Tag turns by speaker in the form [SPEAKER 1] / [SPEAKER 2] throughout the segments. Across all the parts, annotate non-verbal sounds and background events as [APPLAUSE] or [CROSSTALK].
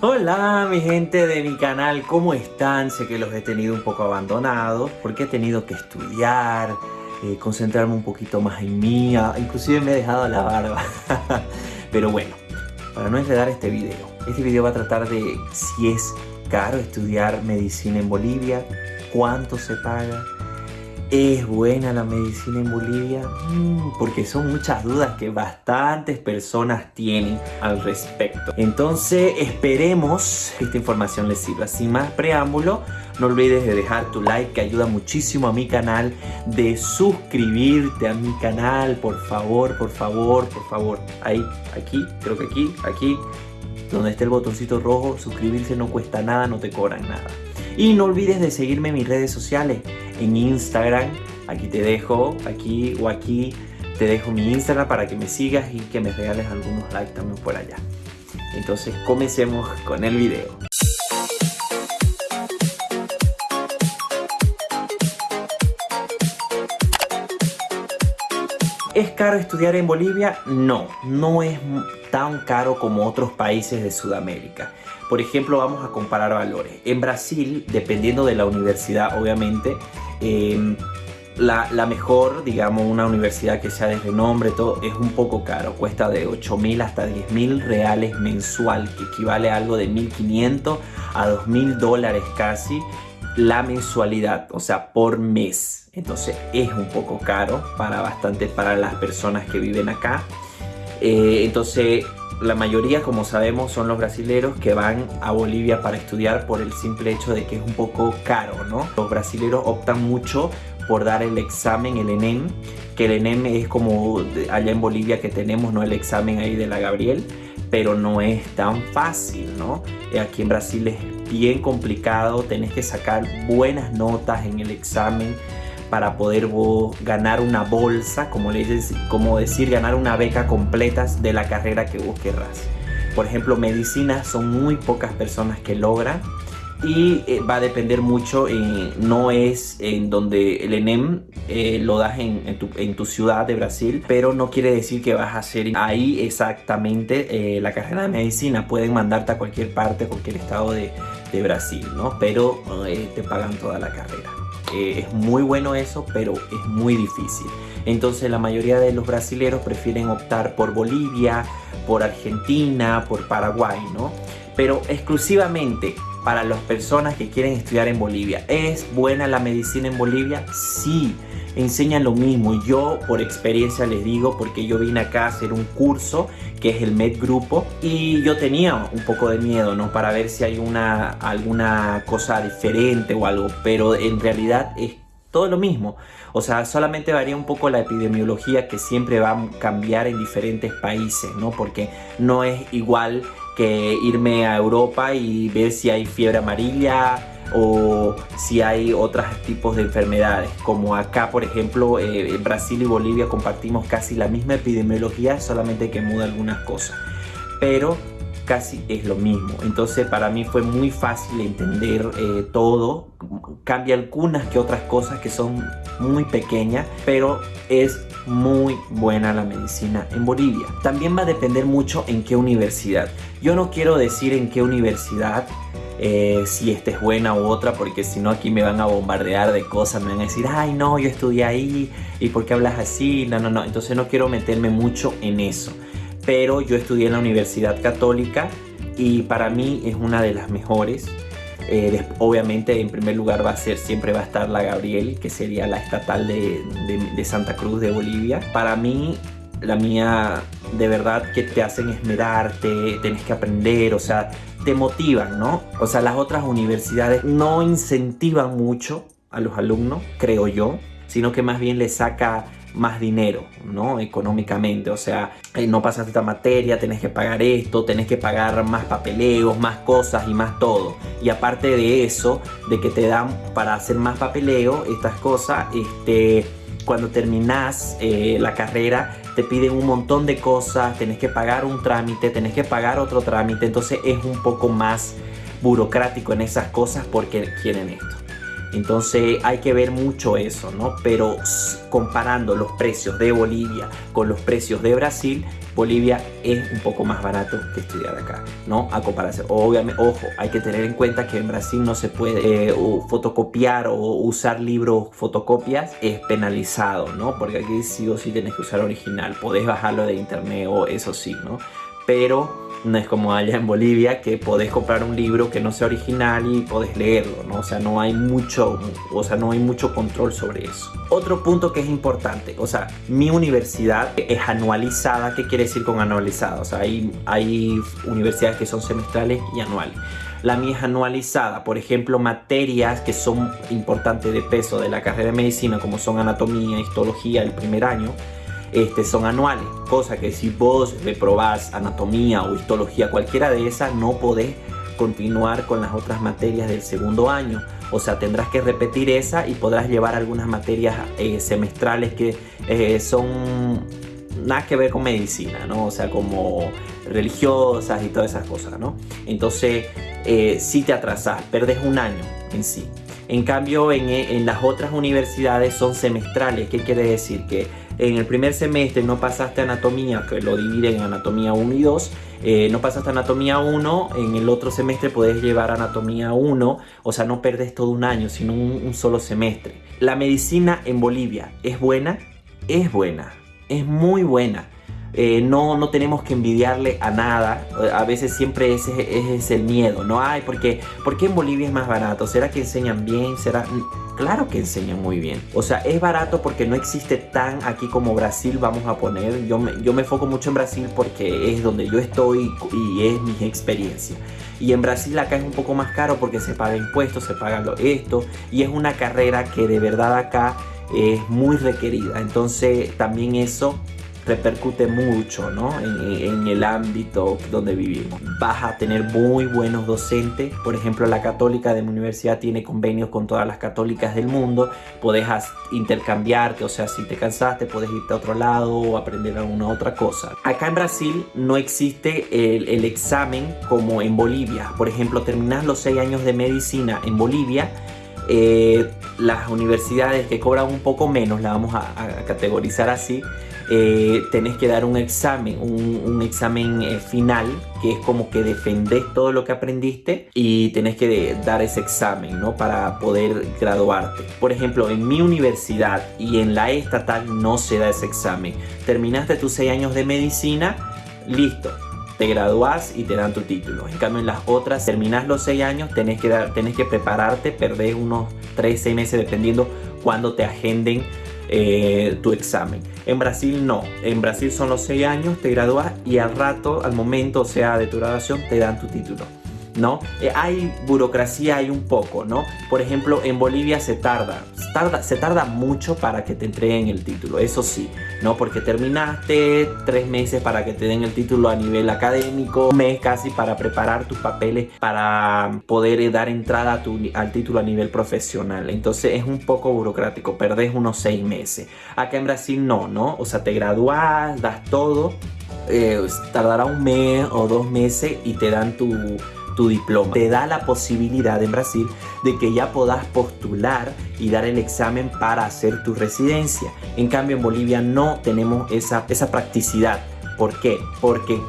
[SPEAKER 1] Hola mi gente de mi canal, ¿cómo están? Sé que los he tenido un poco abandonados porque he tenido que estudiar, eh, concentrarme un poquito más en mí, ah, inclusive me he dejado la barba. [LAUGHS] Pero bueno, para no enredar este video, este video va a tratar de si es caro estudiar medicina en Bolivia, cuánto se paga, ¿Es buena la medicina en Bolivia? Mm, porque son muchas dudas que bastantes personas tienen al respecto. Entonces esperemos que esta información les sirva. Sin más preámbulo, no olvides de dejar tu like que ayuda muchísimo a mi canal, de suscribirte a mi canal, por favor, por favor, por favor. Ahí, aquí, creo que aquí, aquí, donde esté el botoncito rojo, suscribirse no cuesta nada, no te cobran nada. Y no olvides de seguirme en mis redes sociales, en Instagram, aquí te dejo, aquí o aquí te dejo mi Instagram para que me sigas y que me regales algunos likes también por allá. Entonces comencemos con el video. ¿Es caro estudiar en Bolivia? No, no es tan caro como otros países de Sudamérica. Por ejemplo, vamos a comparar valores. En Brasil, dependiendo de la universidad, obviamente, em, la, mejor, digamos, una universidad que sea de renombre, todo, es un poco caro. Cuesta de 8 mil hasta 10 mil reales mensual, que equivale a algo de 1.500 a 2.000 dólares casi la mensualidad, o sea, por mes. Entonces es un poco caro para bastante para las personas que viven acá. Eh, entonces la mayoría, como sabemos, son los brasileros que van a Bolivia para estudiar por el simple hecho de que es un poco caro, ¿no? Los brasileros optan mucho por dar el examen, el ENEM, que el ENEM es como allá en Bolivia que tenemos, ¿no? El examen ahí de la Gabriel, pero no es tan fácil, ¿no? Aquí en Brasil es bien complicado, tenés que sacar buenas notas en el examen para poder ganar una bolsa, como, decir, ganar una beca completa de la carrera que vos querrás. Por ejemplo, medicina son muy pocas personas que logran y eh, va a depender mucho, no es en donde el ENEM eh, lo das en, tu, ciudad de Brasil, pero no quiere decir que vas a hacer ahí exactamente eh, la carrera de medicina, pueden mandarte a cualquier parte, cualquier estado de, de Brasil, ¿no? Pero te pagan toda la carrera. Es muy bueno eso, pero es muy difícil. Entonces la mayoría de los brasileros prefieren optar por Bolivia, por Argentina, por Paraguay, ¿no? Pero exclusivamente para las personas que quieren estudiar en Bolivia. ¿Es buena la medicina en Bolivia? Sí, enseñan lo mismo. Yo por experiencia les digo, porque yo vine acá a hacer un curso que es el Med Grupo y yo tenía un poco de miedo, ¿no? Para ver si hay una, alguna cosa diferente o algo, pero en realidad es todo lo mismo. O sea, solamente varía un poco la epidemiología que siempre va a cambiar en diferentes países, ¿no? Porque no es igual que irme a Europa y ver si hay fiebre amarilla o si hay otros tipos de enfermedades como acá por ejemplo eh, Brasil y Bolivia compartimos casi la misma epidemiología solamente que muda algunas cosas. Pero casi es lo mismo entonces para mí fue muy fácil entender eh, todo cambia algunas que otras cosas que son muy pequeñas pero es muy buena la medicina en Bolivia. También va a depender mucho en qué universidad. Yo no quiero decir en qué universidad, eh, si esta es buena u otra, porque si no aquí me van a bombardear de cosas, me van a decir, ay no, yo estudié ahí, ¿y por qué hablas así? No, no, no, entonces no quiero meterme mucho en eso. Pero yo estudié en la Universidad Católica y para mí es una de las mejores. Eh, obviamente en primer lugar va a ser, siempre va a estar la Gabriel, que sería la estatal de, Santa Cruz de Bolivia. Para mí, la mía de verdad que te hacen esmerarte, tenés que aprender, o sea, te motivan, ¿no? O sea, las otras universidades no incentivan mucho a los alumnos, creo yo, sino que más bien les saca más dinero, ¿no? Económicamente, o sea, eh, no pasas esta materia, tenés que pagar esto, tenés que pagar más papeleos, más cosas y más todo. Y aparte de eso, de que te dan para hacer más papeleo, estas cosas, este, cuando terminas eh, la carrera, te piden un montón de cosas, tenés que pagar un trámite, tenés que pagar otro trámite, entonces es un poco más burocrático en esas cosas porque quieren esto. Entonces hay que ver mucho eso, ¿no? Pero comparando los precios de Bolivia con los precios de Brasil, Bolivia es un poco más barato que estudiar acá, ¿no? A comparación. Obviamente, ojo, hay que tener en cuenta que en Brasil no se puede eh, fotocopiar o usar libros fotocopias, es penalizado, ¿no? Porque aquí sí o sí tienes que usar original. Podés bajarlo de internet o eso sí, ¿no? Pero no es como allá en Bolivia que podés comprar un libro que no sea original y podés leerlo, ¿no? O sea, no hay mucho, o sea, no hay mucho control sobre eso. Otro punto que es importante, o sea, mi universidad es anualizada. ¿Qué quiere decir con anualizada? O sea, hay, hay universidades que son semestrales y anuales. La mía es anualizada, por ejemplo, materias que son importantes de peso de la carrera de medicina, como son anatomía, histología el primer año, este, son anuales, cosa que si vos reprobás anatomía o histología, cualquiera de esas, no podés continuar con las otras materias del segundo año. O sea, tendrás que repetir esa y podrás llevar algunas materias eh, semestrales que eh, son nada que ver con medicina, ¿no? O sea, como religiosas y todas esas cosas, ¿no? Entonces, eh, si te atrasas, perdes un año en sí. En cambio, en, en las otras universidades son semestrales. ¿Qué quiere decir? Que en el primer semestre no pasaste anatomía, que lo dividen en anatomía 1 y 2, eh, no pasaste anatomía 1, en el otro semestre puedes llevar anatomía 1, o sea, no perdes todo un año, sino un, solo semestre. La medicina en Bolivia es buena, es buena, es muy buena. Eh, no, no tenemos que envidiarle a nada. A veces siempre ese, es el miedo, ¿no? hay porque ¿por qué en Bolivia es más barato? ¿Será que enseñan bien? ¿Será...? Claro que enseñan muy bien. O sea, es barato porque no existe tan aquí como Brasil, vamos a poner. Yo me, yo me foco mucho en Brasil porque es donde yo estoy y es mi experiencia. Y en Brasil acá es un poco más caro porque se paga impuestos, se paga esto. Y es una carrera que de verdad acá es muy requerida. Entonces también eso repercute mucho ¿no? en, el ámbito donde vivimos. Vas a tener muy buenos docentes, por ejemplo la católica de mi universidad tiene convenios con todas las católicas del mundo, puedes intercambiarte, o sea, si te cansaste puedes irte a otro lado o aprender alguna otra cosa. Acá en Brasil no existe el, el examen como en Bolivia, por ejemplo, terminas los seis años de medicina en Bolivia, eh, las universidades que cobran un poco menos, la vamos a, categorizar así, eh, tenés que dar un examen, un, examen eh, final, que es como que defendés todo lo que aprendiste y tenés que dar ese examen, ¿no? Para poder graduarte. Por ejemplo, en mi universidad y en la estatal no se da ese examen. Terminaste tus seis años de medicina, listo, te gradúas y te dan tu título. En cambio en las otras terminas los 6 años, tenés que, dar, tenés que prepararte, perdés unos 3, 6 meses dependiendo cuando te agenden eh, tu examen. En Brasil no, en Brasil son los 6 años, te gradúas y al rato, al momento, o sea, de tu graduación, te dan tu título. ¿no? Eh, hay burocracia, hay un poco, ¿no? Por ejemplo, en Bolivia se tarda, tarda, se tarda mucho para que te entreguen el título, eso sí, ¿no? Porque terminaste tres meses para que te den el título a nivel académico, un mes casi para preparar tus papeles para poder dar entrada al título a nivel profesional. Entonces es un poco burocrático, perdés unos seis meses. Acá en Brasil no, ¿no? O sea, te gradúas, das todo, eh, tardará un mes o dos meses y te dan tu tu diploma. Te da la posibilidad en Brasil de que ya puedas postular y dar el examen para hacer tu residencia. En cambio en Bolivia no tenemos esa, esa practicidad. ¿Por qué? Porque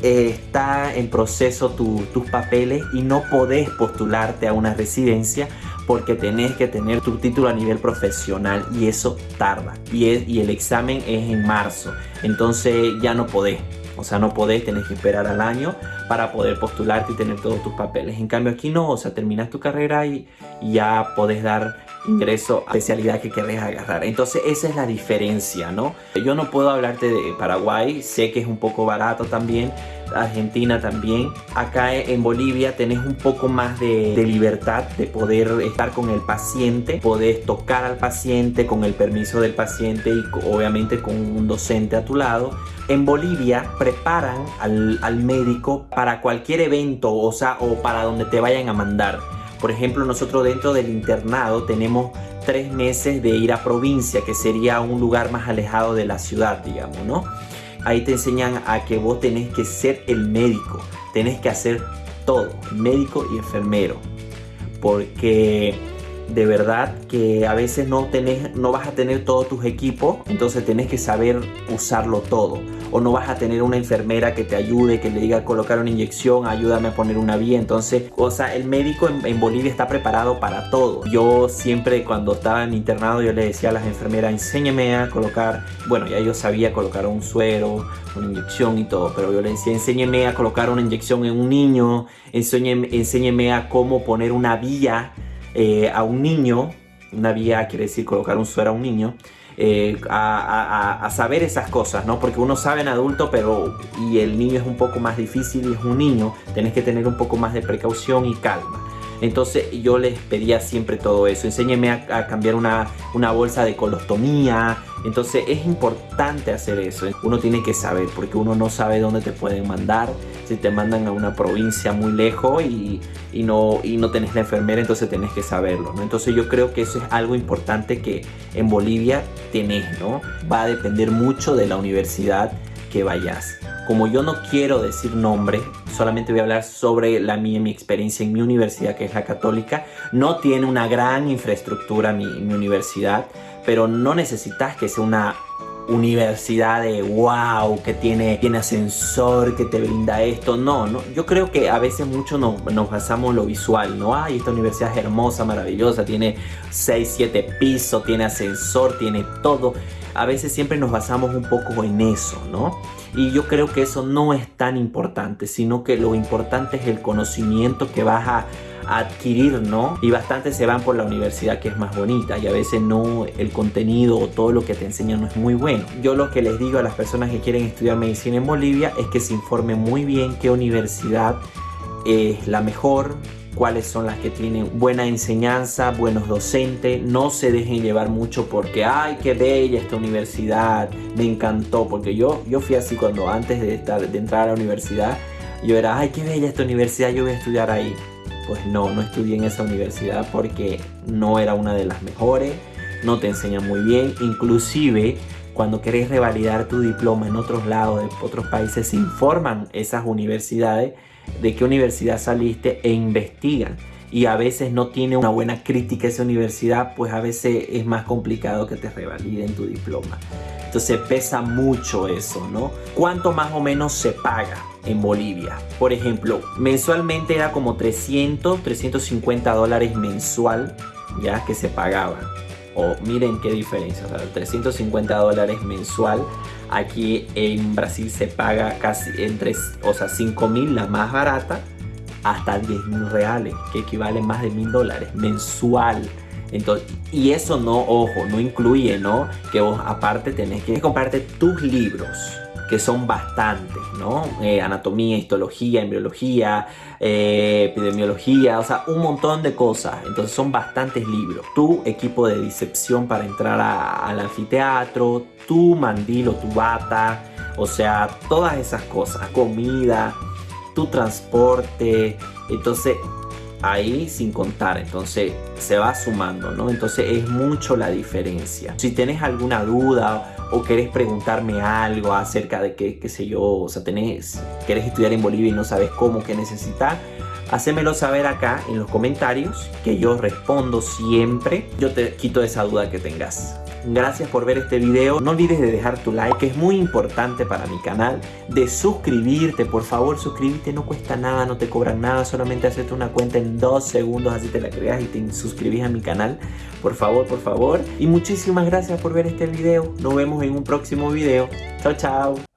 [SPEAKER 1] eh, está en proceso tus papeles y no podés postularte a una residencia porque tenés que tener tu título a nivel profesional y eso tarda y, y el examen es en marzo entonces ya no podés o sea, no podés, tenés que esperar al año para poder postularte y tener todos tus papeles. En cambio aquí no, o sea, terminas tu carrera y, ya podés dar ingreso a especialidad que querés agarrar. Entonces esa es la diferencia, ¿no? Yo no puedo hablarte de Paraguay, sé que es un poco barato también, Argentina también. Acá en Bolivia tenés un poco más de, libertad de poder estar con el paciente, podés tocar al paciente con el permiso del paciente y obviamente con un docente a tu lado. En Bolivia preparan al, al médico para cualquier evento, o sea, o para donde te vayan a mandar. Por ejemplo, nosotros dentro del internado tenemos tres meses de ir a provincia, que sería un lugar más alejado de la ciudad, digamos, ¿no? Ahí te enseñan a que vos tenés que ser el médico, tenés que hacer todo, médico y enfermero, porque de verdad que a veces no, tenés, no vas a tener todos tus equipos, entonces tenés que saber usarlo todo. o no vas a tener una enfermera que te ayude, que le diga colocar una inyección, ayúdame a poner una vía. Entonces, o sea, el médico en, Bolivia está preparado para todo. Yo siempre cuando estaba en internado yo le decía a las enfermeras, enséñeme a colocar, bueno, ya yo sabía colocar un suero, una inyección y todo, pero yo le decía, enséñeme a colocar una inyección en un niño, enséñeme, enséñeme a cómo poner una vía eh, a un niño, una vía quiere decir colocar un suero a un niño, eh, a, saber esas cosas, ¿no? Porque uno sabe en adulto, pero y el niño es un poco más difícil y es un niño, tenés que tener un poco más de precaución y calma. Entonces yo les pedía siempre todo eso. Enséñeme a, cambiar una, una, bolsa de colostomía. Entonces es importante hacer eso. Uno tiene que saber porque uno no sabe dónde te pueden mandar. Si te mandan a una provincia muy lejos y, y no, y no tenés la enfermera, entonces tenés que saberlo. ¿no? Entonces yo creo que eso es algo importante que en Bolivia tenés. ¿no? Va a depender mucho de la universidad que vayas. Como yo no quiero decir nombre, solamente voy a hablar sobre la mía, mi experiencia en mi universidad, que es la católica. No tiene una gran infraestructura mi, mi universidad, pero no necesitas que sea una universidad de wow, que tiene, tiene ascensor, que te brinda esto. No, no, yo creo que a veces mucho nos, nos basamos en lo visual, ¿no? Ay, esta universidad es hermosa, maravillosa, tiene 6, 7 pisos, tiene ascensor, tiene todo. A veces siempre nos basamos un poco en eso, ¿no? Y yo creo que eso no es tan importante, sino que lo importante es el conocimiento que vas a adquirir, ¿no? Y bastante se van por la universidad que es más bonita y a veces no el contenido o todo lo que te enseñan no es muy bueno. Yo lo que les digo a las personas que quieren estudiar medicina en Bolivia es que se informen muy bien qué universidad es la mejor, cuáles son las que tienen buena enseñanza, buenos docentes, no se dejen llevar mucho porque, ay, qué bella esta universidad, me encantó, porque yo, yo fui así cuando antes de, estar, de entrar a la universidad, yo era, ay, qué bella esta universidad, yo voy a estudiar ahí. Pues no, no estudié en esa universidad porque no era una de las mejores, no te enseñan muy bien, inclusive cuando querés revalidar tu diploma en otros lados, de otros países, se informan esas universidades de qué universidad saliste e investigan. Y a veces no tiene una buena crítica esa universidad, pues a veces es más complicado que te revaliden tu diploma. Entonces pesa mucho eso, ¿no? ¿Cuánto más o menos se paga en Bolivia? Por ejemplo, mensualmente era como 300, 350 dólares mensual, ya que se pagaba o miren qué diferencia, o sea, 350 dólares mensual. Aquí en Brasil se paga casi entre, o sea, 5 mil la más barata, hasta 10 mil reales, que equivale más de mil dólares mensual. Entonces, y eso no, ojo, no incluye, ¿no? Que vos aparte tenés que comprarte tus libros que son bastantes, ¿no? Eh, anatomía, histología, embriología, eh, epidemiología, o sea, un montón de cosas. Entonces son bastantes libros. Tu equipo de disección para entrar al anfiteatro, tu mandil o tu bata, o sea, todas esas cosas, comida, tu transporte. Entonces, ahí sin contar, entonces se va sumando, ¿no? Entonces es mucho la diferencia. Si tenés alguna duda o querés preguntarme algo acerca de qué, qué sé yo, o sea, tenés, querés estudiar en Bolivia y no sabes cómo, qué necesitas, hacémelo saber acá en los comentarios que yo respondo siempre. Yo te quito esa duda que tengas. Gracias por ver este video. No olvides de dejar tu like, que es muy importante para mi canal. De suscribirte, por favor, suscríbete. No cuesta nada, no te cobran nada. Solamente hacerte una cuenta en dos segundos, así te la creas y te suscribís a mi canal. Por favor, por favor. Y muchísimas gracias por ver este video. Nos vemos en un próximo video. Chao, chao.